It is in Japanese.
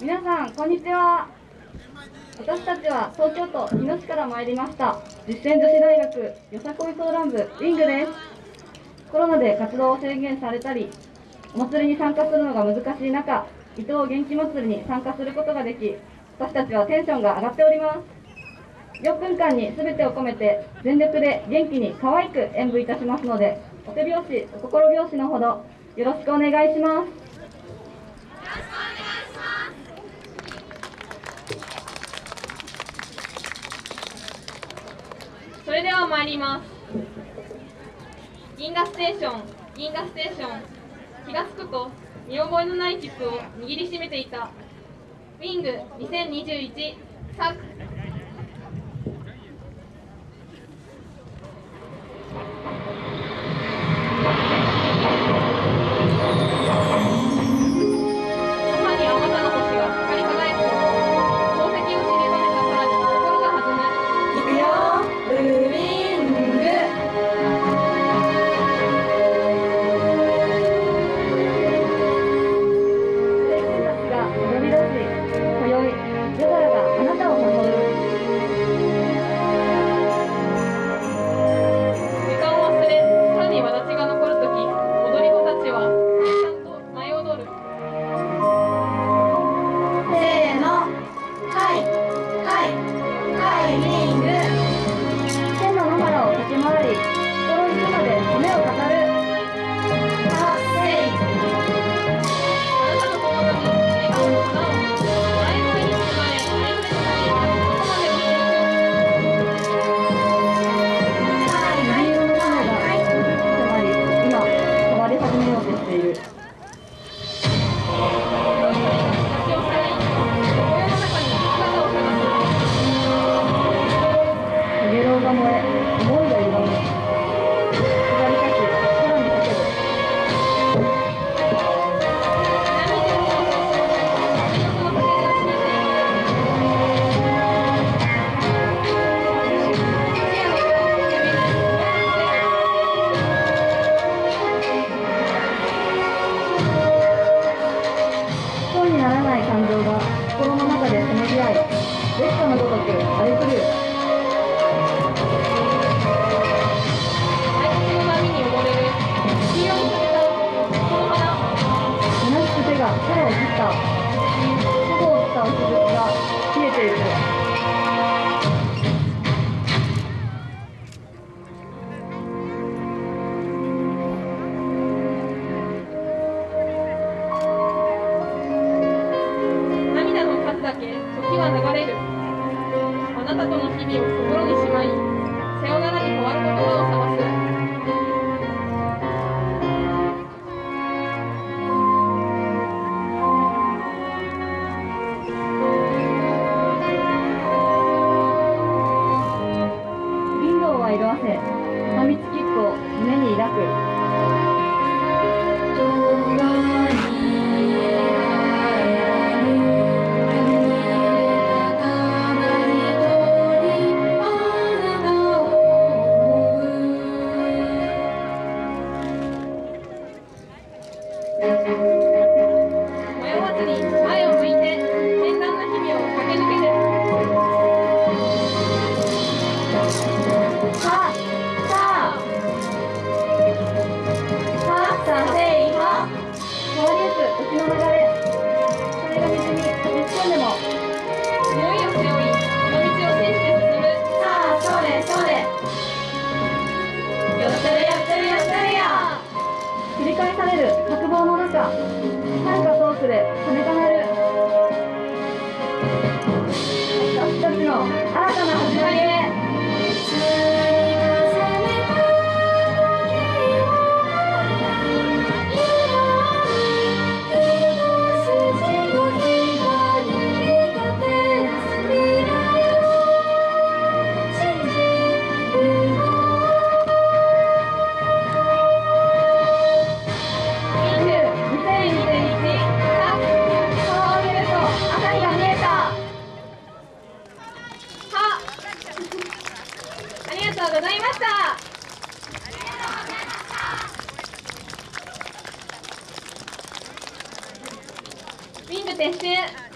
皆さんこんにちは。私たちは東京都日野市から参りました。実践女子大学よさこい相談部ウィングです。コロナで活動を制限されたりお祭りに参加するのが難しい中伊藤元気祭りに参加することができ私たちはテンションが上がっております。4分間に全てを込めて全力で元気に可愛く演舞いたしますのでお手拍子お心拍子のほどよろしくお願いしますそれでは参ります。銀河ステーション銀河ステーション気が付くと見覚えのない切符を握りしめていた。ウィング2021サ合い烈火のごとく荒れ狂う時は流れる。あなたとの日々を心にしまいるや繰り返される白望の中遥か遠くで鐘が鳴る点心。